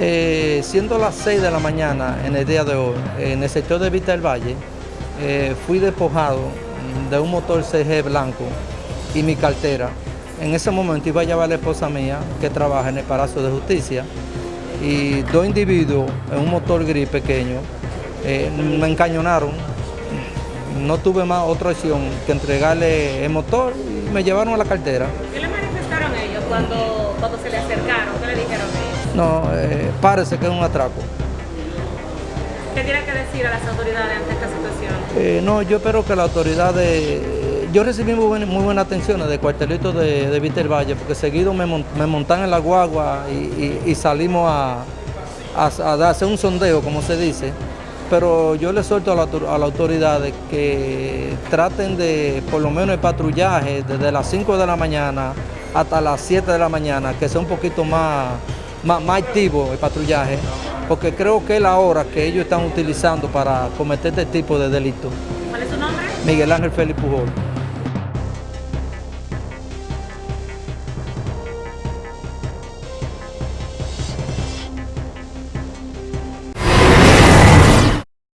Eh, siendo las 6 de la mañana en el día de hoy, en el sector de Vista del Valle, eh, fui despojado de un motor CG blanco y mi cartera. En ese momento iba a llevar a la esposa mía que trabaja en el Palacio de Justicia y dos individuos en un motor gris pequeño eh, me encañonaron. No tuve más otra opción que entregarle el motor y me llevaron a la cartera. ¿Qué le manifestaron ellos cuando, No, eh, parece que es un atraco. ¿Qué tiene que decir a las autoridades ante esta situación? Eh, no, yo espero que las autoridades... Yo recibí muy, buena, muy buenas atenciones de cuartelito de, de Valle, porque seguido me, mont, me montan en la guagua y, y, y salimos a, a, a, hacer un sondeo, como se dice. Pero yo le suelto a, la, a las autoridades que traten de, por lo menos el patrullaje, desde las 5 de la mañana hasta las 7 de la mañana, que sea un poquito más, más, más activo el patrullaje, porque creo que es la hora que ellos están utilizando para cometer este tipo de delitos. ¿Cuál es su nombre? Miguel Ángel Félix Pujol.